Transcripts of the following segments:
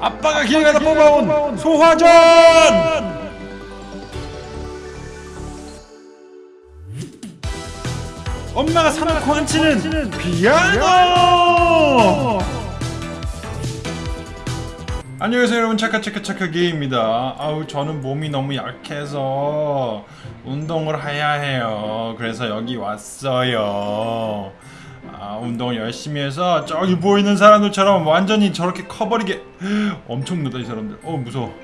아빠가 길 가다 뽑아온 소화전! 엄마가 사놓고 안 치는 피아노! 안녕하세요 여러분 차카차카차카게입니다 아우 저는 몸이 너무 약해서 운동을 해야 해요 그래서 여기 왔어요 아 운동 열심히 해서 저기 보이는 사람들처럼 완전히 저렇게 커버리게. 엄청 느다 이 사람들. 어 무서워.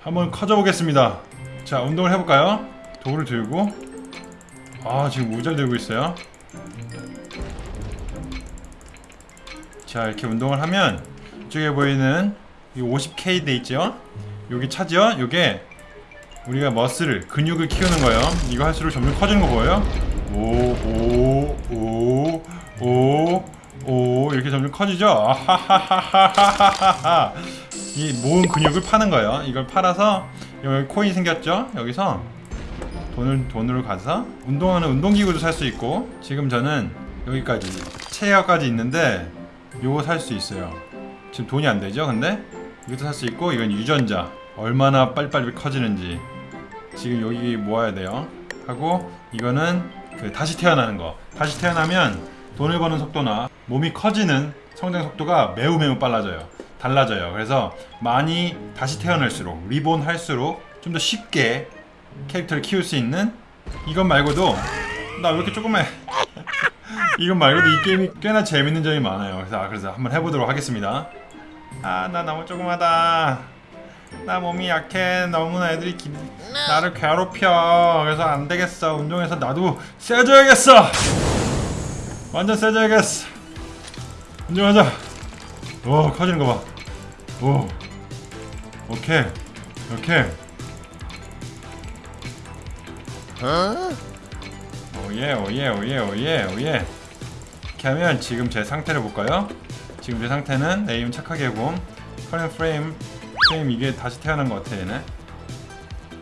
한번 커져 보겠습니다. 자 운동을 해볼까요? 도구를 들고. 아 지금 모자를 들고 있어요. 자 이렇게 운동을 하면 이쪽에 보이는 이 50K 돼 있죠? 여기 차죠? 요게 우리가 머슬을 근육을 키우는 거예요. 이거 할수록 점점 커지는 거 보여요 오 오 오 오 오 이렇게 점점 커지죠? 아하하하하하하 이 모은 근육을 파는 거예요. 이걸 팔아서 여기 코인 생겼죠? 여기서 돈을 돈으로 가서 운동하는 운동기구도 살 수 있고 지금 저는 여기까지 체어까지 있는데 요거 살 수 있어요. 지금 돈이 안 되죠 근데? 이것도 살 수 있고 이건 유전자. 얼마나 빨리빨리 커지는지 지금 여기 모아야 돼요. 하고 이거는 그 다시 태어나는 거. 다시 태어나면 돈을 버는 속도나 몸이 커지는 성장 속도가 매우 매우 빨라져요. 달라져요. 그래서 많이 다시 태어날수록 리본 할수록 좀 더 쉽게 캐릭터를 키울 수 있는 이것 말고도 나 왜 이렇게 조그매? 이것 말고도 이 게임이 꽤나 재밌는 점이 많아요. 그래서, 아, 그래서 한번 해보도록 하겠습니다. 아 나 너무 조그마다 나 몸이 약해. 너무나 애들이 기, 나를 괴롭혀. 그래서 안 되겠어. 운동해서 나도 세져야겠어. 완전 세져야겠어. 운동하자. 오 커지는 거 봐요. 오케이. 오케이. 오예 오예 오예 오예 오예. 이렇게 하면 지금 제 상태를 볼까요? 지금 제 상태는 name 착하게 곰 current fame fame 이게 다시 태어난 것 같아 얘네?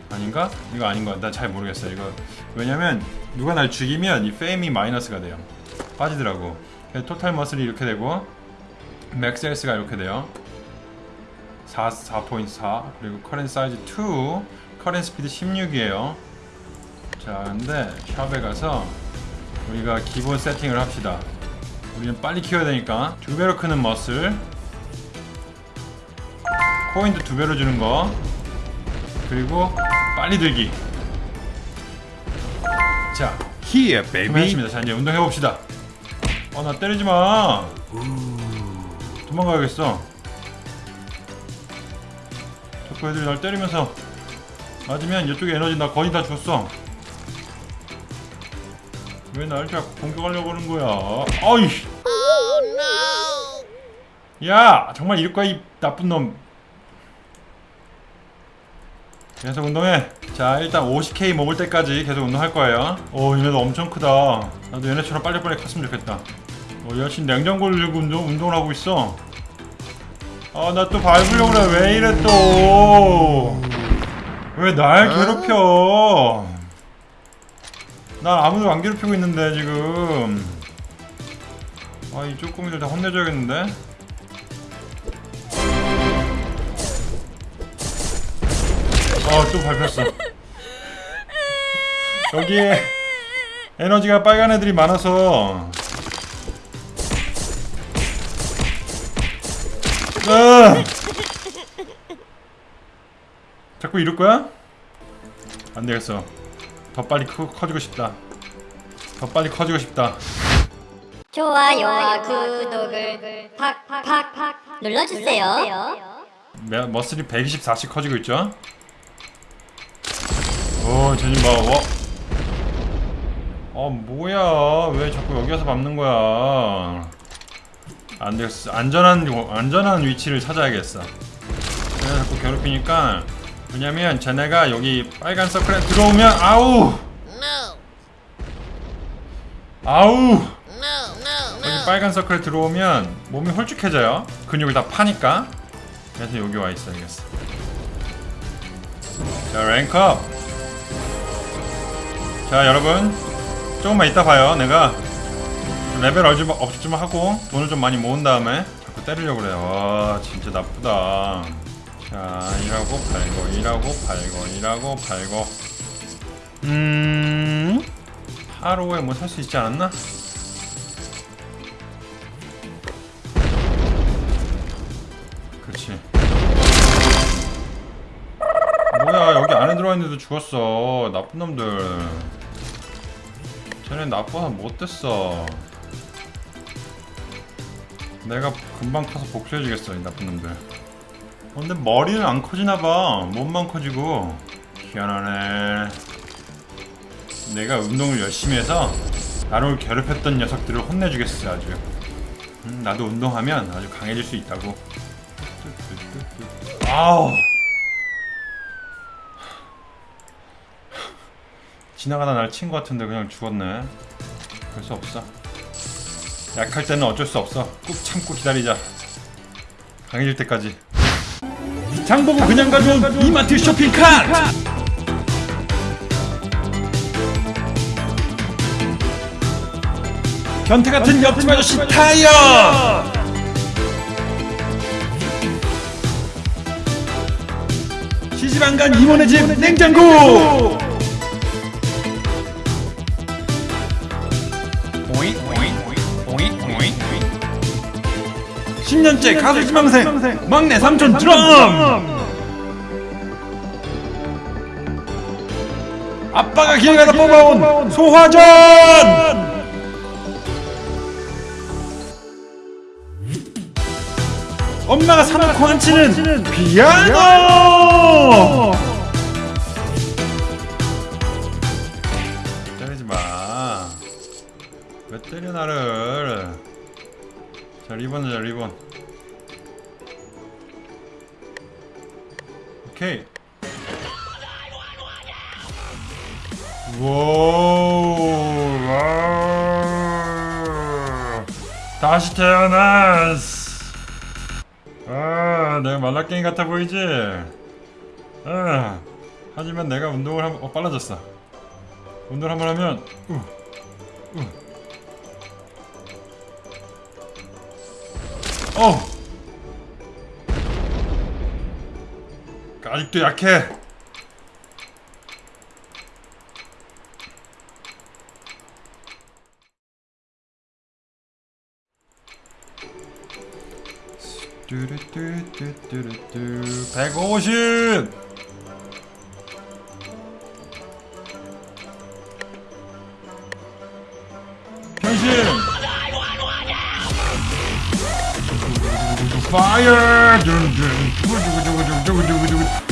아닌가? 이거 아닌 것 같아. 난 잘 모르겠어 이거. 왜냐면 누가 날 죽이면 이 fame이 마이너스가 돼요. 빠지더라고. total muscle이 이렇게 되고 max health가 이렇게 돼요. 4, 4.4 그리고 current size 2 current speed 16이에요. 자 근데 샵에 가서 우리가 기본 세팅을 합시다. 우리는 빨리 키워야 되니까 두 배로 크는 머슬 코인도 두 배로 주는 거. 그리고 빨리 들기. 자 Here, baby. 했습니다. 자 이제 운동해 봅시다. 어 나 때리지 마. 도망가야겠어. 자꾸 애들이 날 때리면서 맞으면 이쪽에 에너지 나 거의 다 줬어. 왜 날 자꾸 공격하려고 하는 거야? 어이 야 정말 이럴 거야 이 나쁜 놈 계속 운동해. 자 일단 50k 먹을 때까지 계속 운동할 거예요. 오 얘네도 엄청 크다. 나도 얘네처럼 빨리빨리 컸으면 좋겠다. 어 여친 냉장고를 들고 운동, 운동을 하고 있어. 아 나 또 밟으려고 그래. 왜 이래 또? 왜 날 괴롭혀? 난 아무도 안 괴롭히고 있는데 지금. 아이 쪼꼬미들 다 혼내줘야겠는데 어또 밟혔어 여기에 에너지가 빨간 애들이 많아서 아! 자꾸 이럴 거야? 안 되겠어. 더 빨리 커, 커지고 싶다. 더 빨리 커지고 싶다. 좋아요와 구독을 팍팍팍 눌러주세요. 매- 머슬이 124씩 커지고 있죠? 오, 쟤님 봐, 와. 어, 뭐야. 왜 자꾸 여기 와서 밟는 거야. 안 되겠어. 안전한, 안전한 위치를 찾아야겠어. 내가 자꾸 괴롭히니까. 왜냐면 쟤네가 여기 빨간 서클에 들어오면, 아우! 아우! 여기 빨간 서클에 들어오면 몸이 홀쭉해져요. 근육을 다 파니까. 그래서 여기 와 있어야겠어. 자, 랭크업. 자, 여러분. 조금만 이따 봐요. 내가 레벨 업좀, 업좀 하고 돈을 좀 많이 모은 다음에 자꾸 때리려고 그래. 와 진짜 나쁘다. 자 이라고 팔고 이라고 팔고 이라고 팔고. 음 하루에 뭐 살 수 있지 않았나? 들어와 있는데도 죽었어. 나쁜 놈들. 쟤네 나빠서 못됐어. 내가 금방 커서 복수해주겠어 이 나쁜 놈들. 어, 근데 머리는 안 커지나봐. 몸만 커지고. 희한하네. 내가 운동을 열심히 해서 나를 괴롭혔던 녀석들을 혼내주겠어 아주. 음, 나도 운동하면 아주 강해질 수 있다고. 아우. 지나가다 날 친 것 같은데 그냥 죽었네. 그럴 수 없어. 약할 때는 어쩔 수 없어. 꾹 참고 기다리자. 강해질 때까지. 장 보고 그냥 가져온 이마트 쇼핑 카트! 변태 같은 옆집 아저씨 타이어! 시집 안간 이모네 집 냉장고! 오이 오이 10년째 가수 지망생 막내 삼촌 드럼. 아빠가 길 가다 뽑아온 소화전. 엄마가 사놓고 안 치는 피아노 때려 나를? 자 리본이자 리본. 오케이. 오. 와. 다시 태어났어. 아, 내가 말라깽이 같아 보이지? 아, 하지만 내가 운동을 한, 어, 빨라졌어. 운동을 한번 하면, 우, 우. 어! 아직도 약해. 뚜루뚜뚜뚜루뚜 150!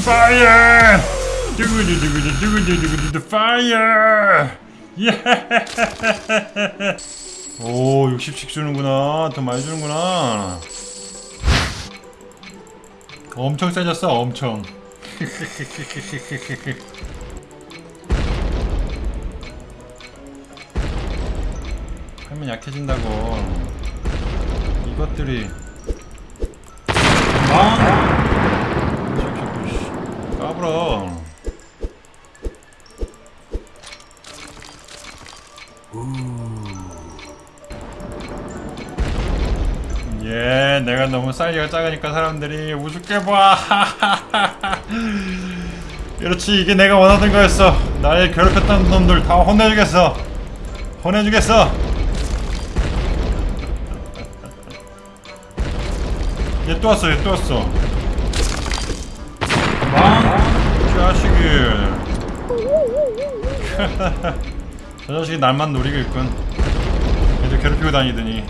파이어! 예! 오, 60씩 주는구나. 더 많이 주는구나. 엄청 세졌어 엄청 하면 약해진다고 이것들이 아! 까불어 예, 내가 너무 사이즈가 작으니까 사람들이 우습게 봐. 그렇지, 이게 내가 원하던 거였어. 나를 괴롭혔던 놈들 다 혼내주겠어. 혼내주겠어. 얘 또 왔어, 얘 또 왔어. 망, 자식이. 저 자식이 날만 노리고 있군. 얘들 괴롭히고 다니더니.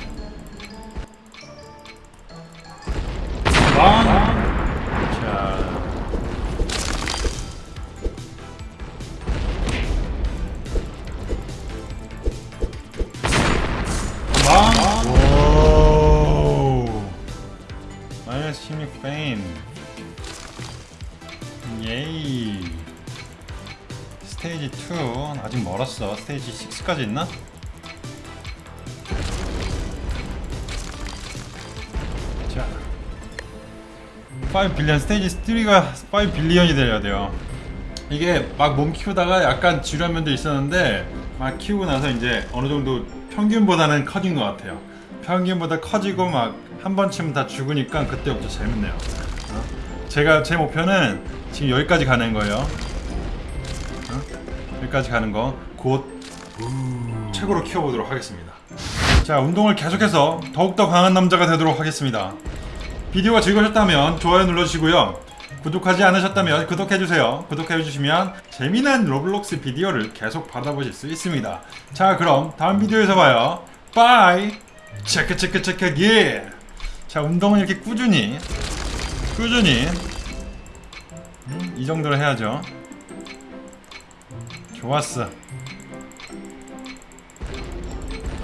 2 아직 멀었어. 스테이지 6까지 있나? 자. 5 빌리언 스테이지 3가 5 빌리언이 돼야 돼요. 이게 막 몸 키우다가 약간 지루한 면도 있었는데 막 키우고 나서 이제 어느 정도 평균보다는 커진 것 같아요. 평균보다 커지고 막 한번 치면 다 죽으니까 그때부터 재밌네요. 어? 제가 제 목표는 지금 여기까지 가는 거예요. 어? 여기까지 가는 거 곧 최고로 키워보도록 하겠습니다. 자 운동을 계속해서 더욱더 강한 남자가 되도록 하겠습니다. 비디오가 즐거우셨다면 좋아요 눌러주시고요. 구독하지 않으셨다면 구독해주세요. 구독해주시면 재미난 로블록스 비디오를 계속 받아보실 수 있습니다. 자 그럼 다음 비디오에서 봐요. bye! 체크 체크 체크 예! 자 운동은 이렇게 꾸준히 꾸준히 음, 이 정도로 해야죠. 좋았어.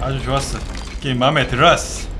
아주 좋았어. 게임 마음에 들었어.